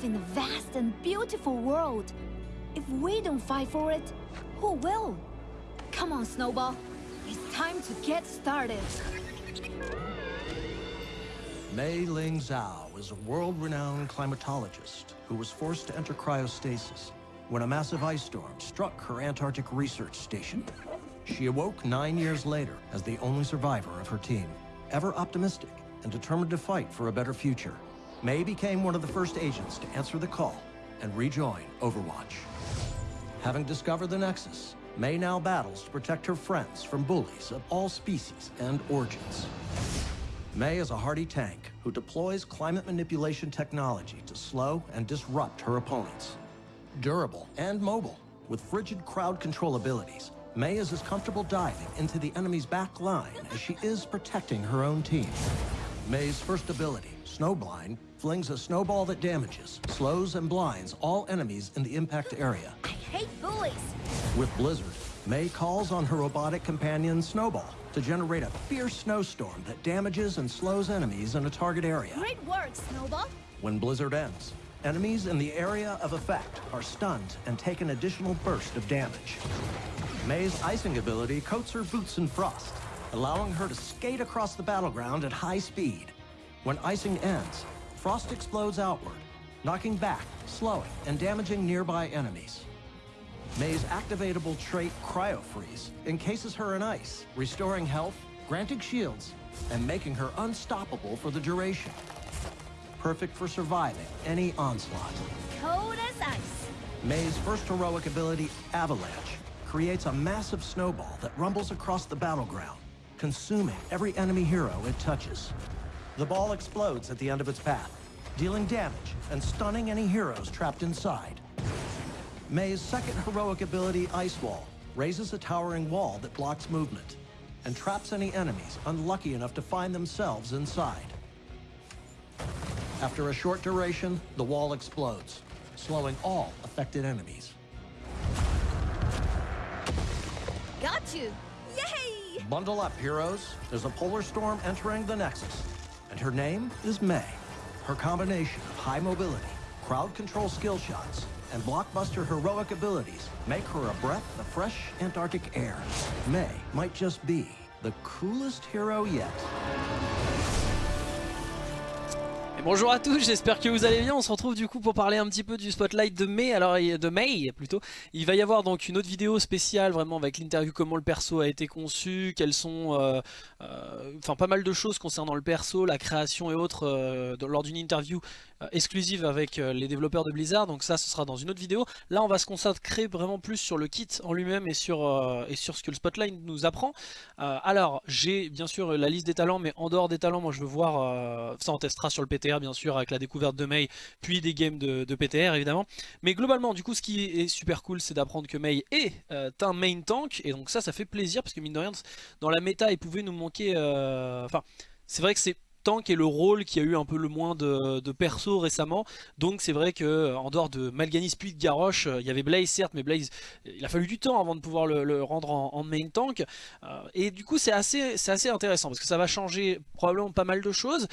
live in a vast and beautiful world. If we don't fight for it, who will? Come on, Snowball. It's time to get started. Mei Ling Zhao is a world-renowned climatologist who was forced to enter cryostasis when a massive ice storm struck her Antarctic research station. She awoke nine years later as the only survivor of her team, ever optimistic and determined to fight for a better future. Mei became one of the first agents to answer the call and rejoin Overwatch. Having discovered the Nexus, May now battles to protect her friends from bullies of all species and origins. May is a hardy tank who deploys climate manipulation technology to slow and disrupt her opponents. Durable and mobile, with frigid crowd control abilities, May is as comfortable diving into the enemy's back line as she is protecting her own team. May's first ability, Snowblind, flings a snowball that damages, slows, and blinds all enemies in the impact area. I hate bullies. With Blizzard, May calls on her robotic companion Snowball to generate a fierce snowstorm that damages and slows enemies in a target area. Great work, Snowball. When Blizzard ends, enemies in the area of effect are stunned and take an additional burst of damage. May's icing ability coats her boots in frost, allowing her to skate across the battleground at high speed. When icing ends, frost explodes outward, knocking back, slowing, and damaging nearby enemies. Mei's activatable trait Cryo Freeze encases her in ice, restoring health, granting shields, and making her unstoppable for the duration. Perfect for surviving any onslaught. Cold as ice. Mei's first heroic ability, Avalanche, creates a massive snowball that rumbles across the battleground, consuming every enemy hero it touches. The ball explodes at the end of its path, dealing damage and stunning any heroes trapped inside. Mei's second heroic ability, Ice Wall, raises a towering wall that blocks movement and traps any enemies unlucky enough to find themselves inside. After a short duration, the wall explodes, slowing all affected enemies. Got you. Yay! Bundle up, heroes. There's a polar storm entering the Nexus, and her name is May. Her combination of high mobility, crowd control skill shots, and blockbuster heroic abilities make her a breath of fresh Antarctic air. May might just be the coolest hero yet. Bonjour à tous, j'espère que vous allez bien. On se retrouve du coup pour parler un petit peu du spotlight de mai, alors de May plutôt. Il va y avoir donc une autre vidéo spéciale vraiment avec l'interview comment le perso a été conçu, quelles sont, euh, euh, enfin pas mal de choses concernant le perso, la création et autres euh, lors d'une interview exclusive avec euh, les développeurs de Blizzard. Donc ça, ce sera dans une autre vidéo. Là, on va se concentrer vraiment plus sur le kit en lui-même et sur euh, et sur ce que le spotlight nous apprend. alors, j'ai bien sûr la liste des talents, mais en dehors des talents, moi je veux voir ça on testera sur le PT bien sûr avec la découverte de Mei puis des games de, PTR évidemment mais globalement du coup ce qui est super cool c'est d'apprendre que Mei est euh, un main tank et donc ça ça fait plaisir parce que mine de rien dans la méta il pouvait nous manquer euh, enfin c'est vrai que c'est tank est le rôle qui a eu un peu le moins de, perso récemment. Donc c'est vrai que euh, en dehors de Malganis puis de Garrosh, euh, il y avait Blaze certes, mais Blaze, il a fallu du temps avant de pouvoir le, rendre en, main tank. Euh, et du coup c'est assez, assez intéressant parce que ça va changer probablement pas mal de choses.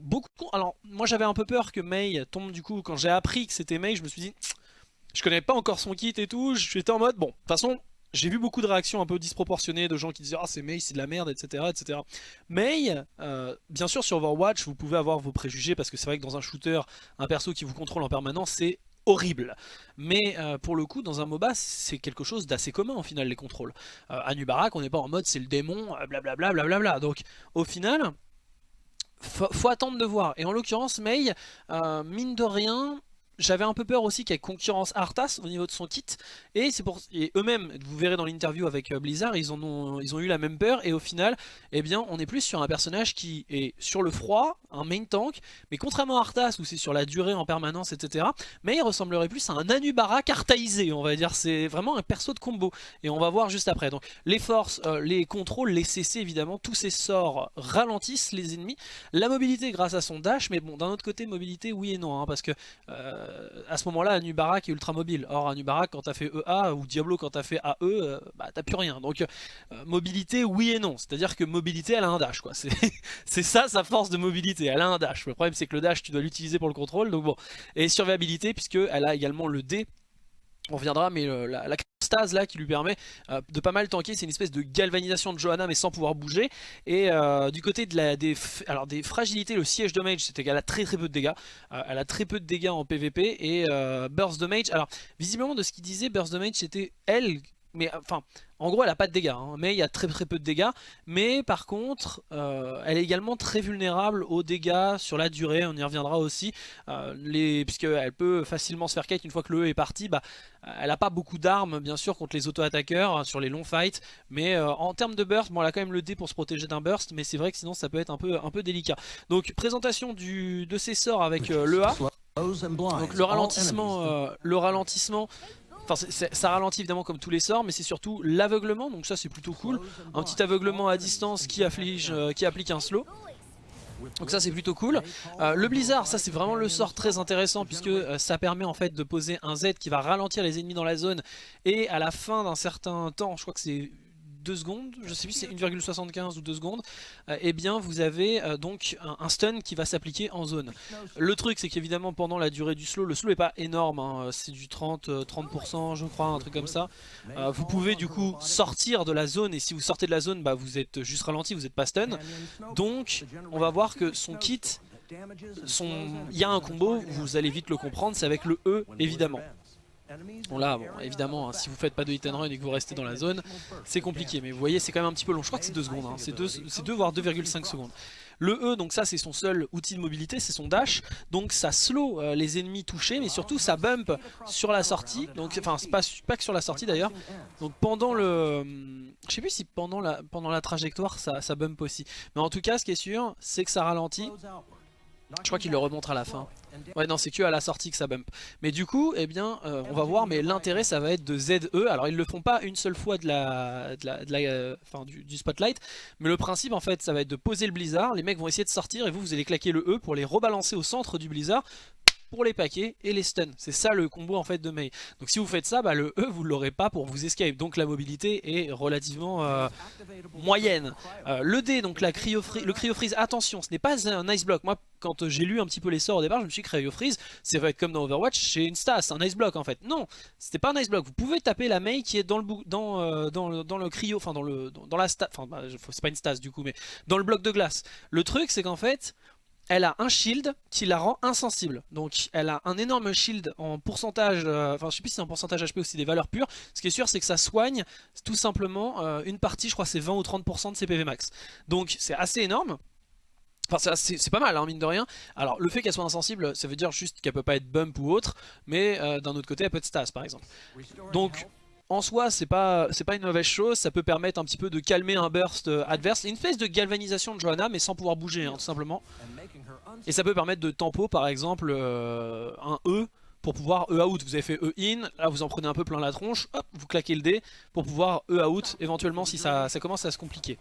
beaucoup, alors moi j'avais un peu peur que Mei tombe du coup quand j'ai appris que c'était Mei, je me suis dit je connais pas encore son kit et tout, j'étais en mode bon de toute façon j'ai vu beaucoup de réactions un peu disproportionnées de gens qui disaient « Ah c'est Mei, c'est de la merde, etc. etc. » Mei, euh, bien sûr sur Overwatch, vous pouvez avoir vos préjugés parce que c'est vrai que dans un shooter, un perso qui vous contrôle en permanence, c'est horrible. Mais euh, pour le coup, dans un MOBA, c'est quelque chose d'assez commun au final, les contrôles. Euh, à Nubarak, on n'est pas en mode c'est le démon, blablabla, blablabla. Donc au final, faut, faut attendre de voir. Et en l'occurrence, Mei, mine de rien, j'avais un peu peur aussi qu'elle concurrence Arthas au niveau de son kit. Et c'est pour eux-mêmes vous verrez dans l'interview avec euh, Blizzard ils ont ils ont eu la même peur. Et au final eh bien on est plus sur un personnage qui est sur le froid un main tank. Mais contrairement à Arthas où c'est sur la durée en permanence etc mais il ressemblerait plus à un Anubara cartaisé on va dire. C'est vraiment un perso de combo. Et on va voir juste après. Donc les forces euh, les contrôles les CC évidemment tous ces sorts ralentissent les ennemis. La mobilité grâce à son dash mais bon d'un autre côté mobilité oui et non hein, parce que euh, à ce moment-là, Anubarak est ultra mobile. Or, Anubarak, quand t'as fait EA, ou Diablo, quand t'as fait AE, bah t'as plus rien. Donc, mobilité, oui et non. C'est-à-dire que mobilité, elle a un dash, quoi. C'est ça sa force de mobilité, elle a un dash. Le problème, c'est que le dash, tu dois l'utiliser pour le contrôle, donc bon. Et survivabilité, puisque elle a également le D on reviendra, mais euh, la, stase là qui lui permet euh, de pas mal tanker, c'est une espèce de galvanisation de Johanna mais sans pouvoir bouger. Et euh, du côté de la, des, alors des fragilités, le siège de mage, c'est qu'elle a très très peu de dégâts. elle a très peu de dégâts en PvP et burst de mage. Alors visiblement de ce qu'il disait, burst de mage c'était elle mais enfin, en gros elle a pas de dégâts, hein, mais il y a très très peu de dégâts, mais par contre euh, elle est également très vulnérable aux dégâts sur la durée, on y reviendra aussi, euh, les, puisqu'elle peut facilement se faire kite une fois que le E est parti, bah, elle a pas beaucoup d'armes bien sûr contre les auto-attaqueurs hein, sur les longs fights, mais euh, en termes de burst, bon elle a quand même le D pour se protéger d'un burst, mais c'est vrai que sinon ça peut être un peu, un peu délicat. Donc présentation du, de ses sorts avec le A, donc le ralentissement, le ralentissement Enfin, ça ralentit évidemment comme tous les sorts, mais c'est surtout l'aveuglement, donc ça c'est plutôt cool. Un petit aveuglement à distance qui, afflige, euh, qui applique un slow. Donc ça c'est plutôt cool. Euh, le blizzard, ça c'est vraiment le sort très intéressant puisque euh, ça permet en fait de poser un Z qui va ralentir les ennemis dans la zone et à la fin d'un certain temps, je crois que c'est 2 secondes, je sais plus si c'est 1,75 ou 2 secondes, euh, eh bien vous avez euh, donc un, stun qui va s'appliquer en zone. Le truc c'est qu'évidemment pendant la durée du slow, le slow est pas énorme, hein, c'est du 30, 30% euh, je crois, un truc comme ça. vous pouvez du coup sortir de la zone et si vous sortez de la zone, bah, vous êtes juste ralenti, vous n'êtes pas stun. Donc on va voir que son kit, il y a un combo, vous allez vite le comprendre, c'est avec le E évidemment. Bon là, évidemment, hein, si vous faites pas de hit and run et que vous restez dans la zone, c'est compliqué. Mais vous voyez, c'est quand même un petit peu long. Je crois que c'est 2 secondes, hein. c'est 2 voire 2,5 secondes. Le E, donc ça c'est son seul outil de mobilité, c'est son dash. Donc ça slow euh, les ennemis touchés, mais surtout ça bump sur la sortie. Donc enfin pas, pas que sur la sortie d'ailleurs. Donc pendant le... Je sais plus si pendant la, pendant la trajectoire ça, ça bump aussi. Mais en tout cas ce qui est sûr, c'est que ça ralentit. Je crois qu'il le remontre à la fin. Ouais non c'est que à la sortie que ça bump. Mais du coup eh bien euh, on va voir mais l'intérêt ça va être de ZE. Alors ils le font pas une seule fois de la, de la, euh, du, spotlight. Mais le principe en fait ça va être de poser le blizzard. Les mecs vont essayer de sortir et vous vous allez claquer le E pour les rebalancer au centre du blizzard pour les paquets et les stuns. C'est ça le combo en fait de Mei. Donc si vous faites ça, bah, le E vous l'aurez pas pour vous escape. Donc la mobilité est relativement euh, moyenne. Euh, le D, donc la cryo le cryo freeze, attention, ce n'est pas un ice block. Moi quand j'ai lu un petit peu les sorts au départ, je me suis dit cryo freeze, c'est va comme dans Overwatch, c'est une stas, un ice block en fait. Non, c'était pas un ice block. Vous pouvez taper la Mei qui est dans le dans, euh, le, dans le cryo, enfin dans dans, la stas, enfin bah, c'est pas une stas du coup, mais dans le bloc de glace. Le truc c'est qu'en fait elle a un shield qui la rend insensible. Donc elle a un énorme shield en pourcentage, euh, enfin je sais plus si c'est en pourcentage HP ou si des valeurs pures. Ce qui est sûr c'est que ça soigne tout simplement euh, une partie, je crois c'est 20 ou 30% de ses PV max. Donc c'est assez énorme. Enfin c'est pas mal hein, mine de rien. Alors le fait qu'elle soit insensible ça veut dire juste qu'elle peut pas être bump ou autre. Mais euh, d'un autre côté elle peut être stas par exemple. Donc en soi c'est pas, pas une mauvaise chose, ça peut permettre un petit peu de calmer un burst adverse, une phase de galvanisation de Johanna mais sans pouvoir bouger hein, tout simplement. Et ça peut permettre de tempo par exemple euh, un E pour pouvoir E out. Vous avez fait E in, là vous en prenez un peu plein la tronche, hop, vous claquez le D pour pouvoir E out éventuellement si ça commence à se compliquer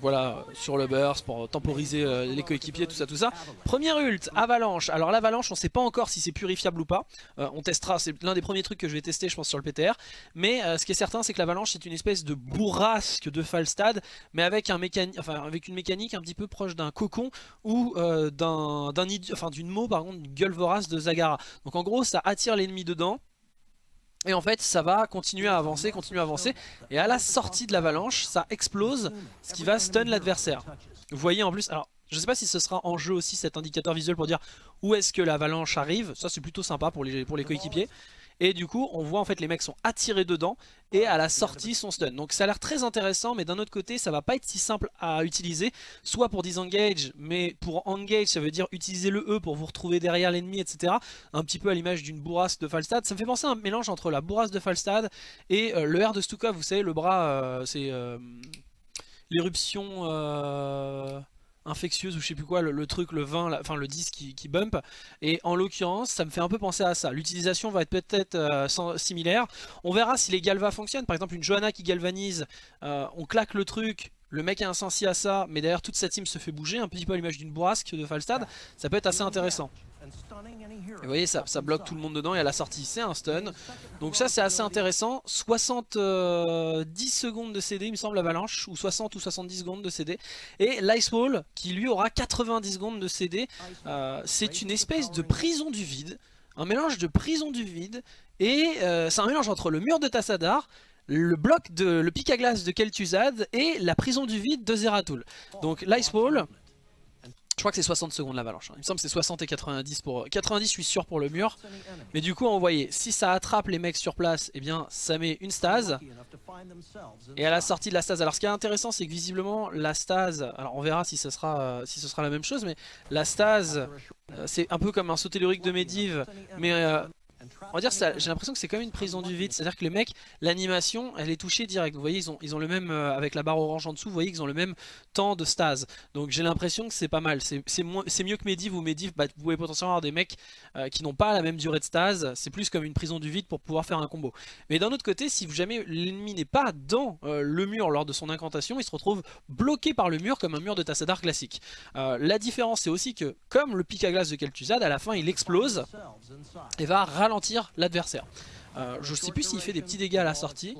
voilà, sur le burst pour temporiser euh, les coéquipiers, tout ça, tout ça. Première ult, avalanche. Alors l'avalanche, on sait pas encore si c'est purifiable ou pas. Euh, on testera, c'est l'un des premiers trucs que je vais tester, je pense, sur le PTR. Mais euh, ce qui est certain, c'est que l'avalanche, c'est une espèce de bourrasque de Falstad, mais avec, une mécanique un petit peu proche d'un cocon ou d'un enfin, d'une mot, par contre, une gueule vorace de Zagara. Donc en gros, ça attire l'ennemi dedans. Et en fait ça va continuer à avancer, continuer à avancer. Et à la sortie de l'avalanche ça explose Ce qui va stun l'adversaire. Vous voyez en plus, alors je sais pas si ce sera en jeu aussi cet indicateur visuel pour dire où est-ce que l'avalanche arrive. Ça c'est plutôt sympa pour les, pour les coéquipiers et du coup on voit en fait les mecs sont attirés dedans et à la sortie sont stun. Donc ça a l'air très intéressant mais d'un autre côté ça va pas être si simple à utiliser. Soit pour disengage mais pour engage ça veut dire utiliser le E pour vous retrouver derrière l'ennemi etc. Un petit peu à l'image d'une bourrasque de Falstad. Ça me fait penser à un mélange entre la bourrasque de Falstad et euh, le R de Stuka. Vous savez le bras euh, c'est euh, l'éruption infectieuse ou je sais plus quoi, le, truc, le 20, enfin le 10 qui, bump. Et en l'occurrence, ça me fait un peu penser à ça. L'utilisation va être peut-être euh, similaire. On verra si les galvas fonctionnent. Par exemple, une Johanna qui galvanise, euh, on claque le truc, le mec est insensé à ça, mais derrière toute sa team se fait bouger, un petit peu à l'image d'une bourrasque de Falstad, ça peut être assez intéressant. Vous voyez, ça, bloque tout le monde dedans et à la sortie, c'est un stun. Donc ça, c'est assez intéressant. 70 euh, secondes de CD, il me semble, l'avalanche, ou 60 ou 70 secondes de CD. Et l'Icewall, qui lui aura 90 secondes de CD, euh, c'est une espèce de prison du vide. Un mélange de prison du vide, et euh, c'est un mélange entre le mur de Tassadar, le bloc de le pic à glace de Kel'Thuzad et la prison du vide de Zeratul. Donc l'Icewall, je crois que c'est 60 secondes l'avalanche. Hein. Il me semble que c'est 60 et 90 pour... 90 je suis sûr pour le mur. Mais du coup, on voyait, si ça attrape les mecs sur place, eh bien ça met une stase. Et à la sortie de la stase, alors ce qui est intéressant c'est que visiblement la stase, alors on verra si ce sera, euh, si ce sera la même chose, mais la stase, euh, c'est un peu comme un saut tellurique de Medivh, mais euh, on va dire, j'ai l'impression que c'est comme une prison du vide, c'est-à-dire que les mecs, l'animation, elle est touchée direct. Vous voyez, ils ont, ils ont le même, euh, avec la barre orange en dessous, vous voyez qu'ils ont le même temps de stase. Donc j'ai l'impression que c'est pas mal. C'est mieux que Medivh ou Medivh, bah, vous pouvez potentiellement avoir des mecs euh, qui n'ont pas la même durée de stase. C'est plus comme une prison du vide pour pouvoir faire un combo. Mais d'un autre côté, si jamais l'ennemi n'est pas dans euh, le mur lors de son incantation, il se retrouve bloqué par le mur comme un mur de Tassadar classique. la différence, c'est aussi que, comme le pic à glace de Kel'Thuzad, à la fin il explose et va ralentir l'adversaire. Euh, je sais plus s'il fait des petits dégâts à la sortie,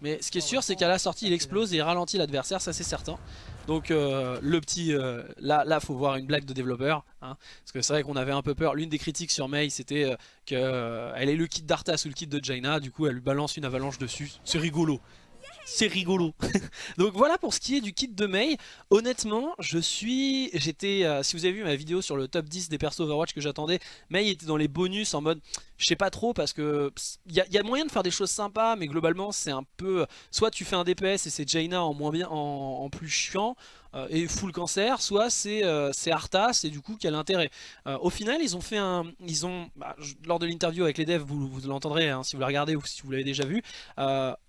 mais ce qui est sûr c'est qu'à la sortie il explose et il ralentit l'adversaire, ça c'est certain. Donc euh, le petit, euh, là, là faut voir une blague de développeur, hein, parce que c'est vrai qu'on avait un peu peur. L'une des critiques sur Mei c'était qu'elle ait le kit d'Arthas ou le kit de Jaina, du coup elle lui balance une avalanche dessus, c'est rigolo c'est rigolo. Donc voilà pour ce qui est du kit de Mei. Honnêtement, je suis... j'étais euh, Si vous avez vu ma vidéo sur le top 10 des persos Overwatch que j'attendais, Mei était dans les bonus en mode... Je sais pas trop parce que... Il y, a moyen de faire des choses sympas, mais globalement c'est un peu... Soit tu fais un DPS et c'est Jaina en, moins bien, en plus chiant, euh, et full cancer, soit c'est euh, Arthas et du coup quel intérêt. Euh, au final ils ont fait un... Ils ont, bah, lors de l'interview avec les devs, vous, vous l'entendrez hein, si vous la regardez ou si vous l'avez déjà vu,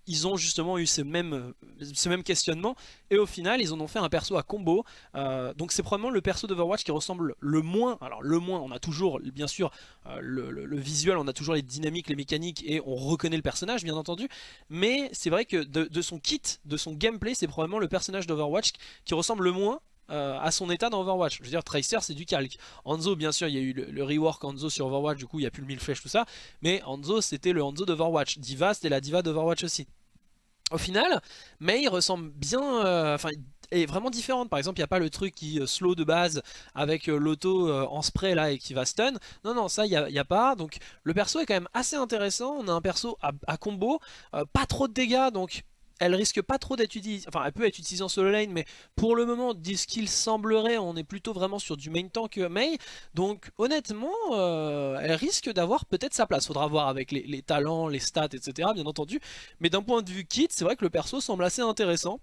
ils ont justement eu ce même, ce même questionnement et au final ils en ont fait un perso à combo. donc c'est probablement le perso d'Overwatch qui ressemble le moins, alors le moins, on a toujours bien sûr le, visuel, on a toujours les dynamiques, les mécaniques et on reconnaît le personnage bien entendu, mais c'est vrai que de, son kit, de son gameplay, c'est probablement le personnage d'Overwatch qui ressemble le moins euh, à son état dans Overwatch. Je veux dire, Tracer c'est du calque. Hanzo, bien sûr, il y a eu le, rework Hanzo sur Overwatch, du coup il n'y a plus le mille flèches, tout ça. Mais Hanzo c'était le Hanzo d'Overwatch. Diva c'était la Diva d'Overwatch aussi. Au final, Mei ressemble bien, euh, enfin est vraiment différente. Par exemple, il n'y a pas le truc qui euh, slow de base avec l'auto en spray là et qui va stun. Non, non, ça, il n'y a, pas. Donc, le perso est quand même assez intéressant. On a un perso à combo, pas trop de dégâts, donc elle risque pas trop d'être utilisée, enfin elle peut être utilisée en solo lane, mais pour le moment, dit ce qu'il semblerait, on est plutôt vraiment sur du main tank Mei, donc honnêtement, euh, elle risque d'avoir peut-être sa place, faudra voir avec les, talents, les stats, etc. bien entendu, mais d'un point de vue kit, c'est vrai que le perso semble assez intéressant,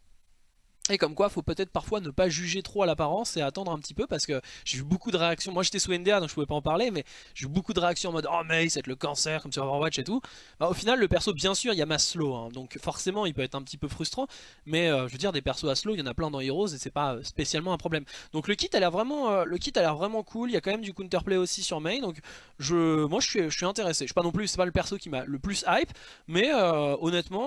et comme quoi, faut peut-être parfois ne pas juger trop à l'apparence et attendre un petit peu parce que j'ai vu beaucoup de réactions. Moi j'étais sous NDA donc je pouvais pas en parler, mais j'ai eu beaucoup de réactions en mode Oh mais c'est le cancer comme sur Overwatch et tout. Bah, au final, le perso, bien sûr, il y a mass slow, hein, donc forcément il peut être un petit peu frustrant, mais euh, je veux dire, des persos à slow, il y en a plein dans Heroes et c'est pas spécialement un problème. Donc le kit a l'air vraiment, euh, le kit a l'air vraiment cool. Il y a quand même du counterplay aussi sur main, donc je, moi je suis, je suis intéressé. Je suis pas non plus, c'est pas le perso qui m'a le plus hype, mais euh, honnêtement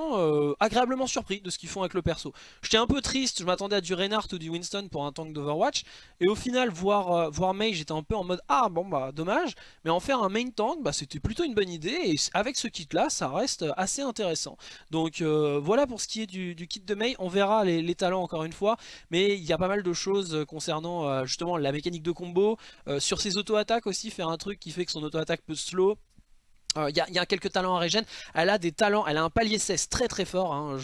agréablement surpris de ce qu'ils font avec le perso. J'étais un peu triste, je m'attendais à du Reinhardt ou du Winston pour un tank d'Overwatch. Et au final, voir, euh, voir Mei, j'étais un peu en mode Ah bon bah dommage. Mais en faire un main tank, bah, c'était plutôt une bonne idée. Et avec ce kit là, ça reste assez intéressant. Donc euh, voilà pour ce qui est du, kit de Mei. On verra les, talents encore une fois. Mais il y a pas mal de choses concernant euh, justement la mécanique de combo. sur ses auto-attaques aussi, faire un truc qui fait que son auto-attaque peut slow. Il euh, y, a quelques talents à régène, elle a des talents, elle a un palier 16 très très fort, hein.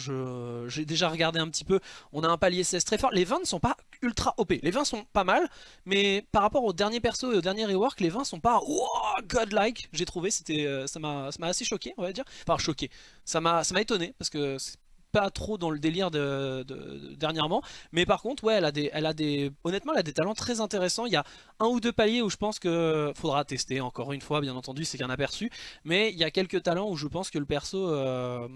j'ai déjà regardé un petit peu, on a un palier 16 très fort, les 20 ne sont pas ultra OP, les 20 sont pas mal, mais par rapport au dernier perso et au dernier rework, les 20 sont pas godlike, j'ai trouvé, euh, ça m'a assez choqué on va dire, enfin choqué, ça m'a étonné parce que pas trop dans le délire de, dernièrement. Mais par contre, ouais, elle a des, elle a des, honnêtement, elle a des talents très intéressants. Il y a un ou deux paliers où je pense que faudra tester. Encore une fois, bien entendu, c'est qu'un aperçu. Mais il y a quelques talents où je pense que le perso, euh,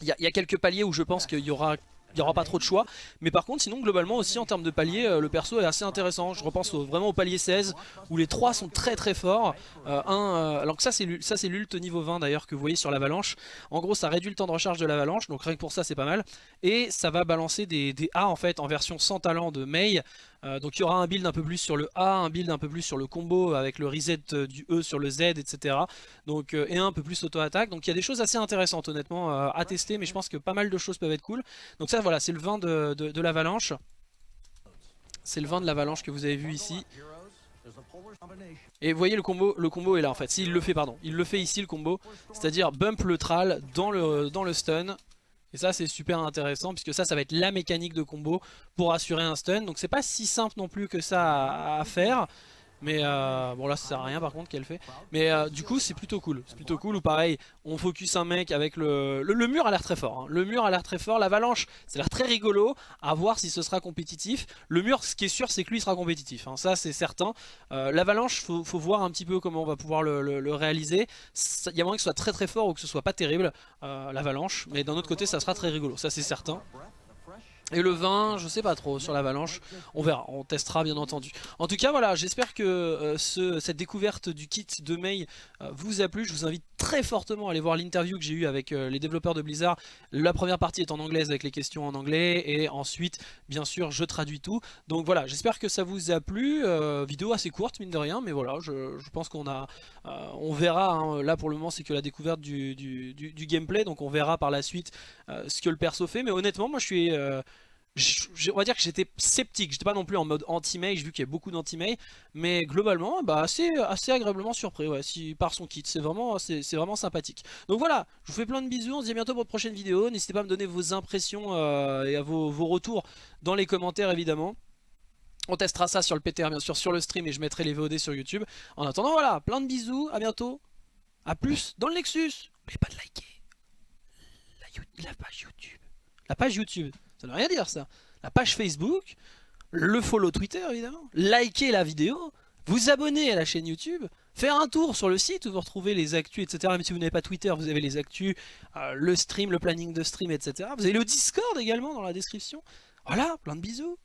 il, y a, quelques paliers où je pense qu'il y aura il n'y aura pas trop de choix. Mais par contre, sinon, globalement aussi, en termes de palier, euh, le perso est assez intéressant. Je repense vraiment au palier 16, où les trois sont très très forts. Euh, euh, alors que ça, c'est l'ult niveau 20 d'ailleurs que vous voyez sur l'avalanche. En gros, ça réduit le temps de recharge de l'avalanche, donc rien que pour ça, c'est pas mal. Et ça va balancer des, des A en fait, en version sans talent de Mei. Donc il y aura un build un peu plus sur le A, un build un peu plus sur le combo avec le reset du E sur le Z, etc. Donc, et un peu plus auto-attaque. Donc il y a des choses assez intéressantes honnêtement à tester, mais je pense que pas mal de choses peuvent être cool. Donc ça voilà, c'est le vin de, l'avalanche. C'est le vin de l'avalanche que vous avez vu ici. Et vous voyez le combo, le combo est là en fait, s'il le fait pardon, il le fait ici le combo, c'est-à-dire bump le tral dans le, dans le stun. Et ça c'est super intéressant puisque ça ça va être la mécanique de combo pour assurer un stun. Donc c'est pas si simple non plus que ça à faire. Mais euh, bon là ça sert à rien par contre qu'elle fait. Mais euh, du coup c'est plutôt cool. C'est plutôt cool ou pareil on focus un mec avec le... Le, mur a l'air très fort hein. Le mur a l'air très fort L'avalanche a l'air très rigolo À voir si ce sera compétitif. Le mur ce qui est sûr c'est que lui sera compétitif hein. Ça c'est certain. Euh, L'avalanche faut, faut, voir un petit peu comment on va pouvoir le, réaliser. Il y a moyen que ce soit très très fort ou que ce soit pas terrible L'avalanche. Mais d'un autre côté ça sera très rigolo Ça c'est certain et le vin, je sais pas trop sur l'avalanche, on verra, on testera bien entendu. En tout cas voilà, j'espère que euh, ce, cette découverte du kit de Mei euh, vous a plu. Je vous invite très fortement à aller voir l'interview que j'ai eu avec euh, les développeurs de Blizzard. La première partie est en anglaise avec les questions en anglais et ensuite bien sûr je traduis tout. Donc voilà, j'espère que ça vous a plu. vidéo assez courte mine de rien, mais voilà, je, pense qu'on a, on verra. Hein. là pour le moment c'est que la découverte du, gameplay, donc on verra par la suite ce que le perso fait. Mais honnêtement moi je suis on va dire que j'étais sceptique, j'étais pas non plus en mode anti-May, j'ai vu qu'il y a beaucoup d'anti-May, mais globalement, bah, assez, assez agréablement surpris si, par son kit, c'est vraiment, vraiment sympathique. Donc voilà, je vous fais plein de bisous, on se dit à bientôt pour une prochaine vidéo, n'hésitez pas à me donner vos impressions euh, et à vos, vos retours dans les commentaires évidemment. On testera ça sur le PTR bien sûr, sur le stream et je mettrai les VOD sur YouTube. En attendant voilà, plein de bisous, à bientôt, à plus dans le Nexus. N'oubliez pas de liker la page YouTube. La page YouTube. Ça ne veut rien dire ça. La page Facebook, le follow Twitter évidemment, liker la vidéo, vous abonner à la chaîne YouTube, faire un tour sur le site où vous retrouvez les actus, etc. Même si vous n'avez pas Twitter, vous avez les actus, euh, le stream, le planning de stream, etc. Vous avez le Discord également dans la description. Voilà, plein de bisous.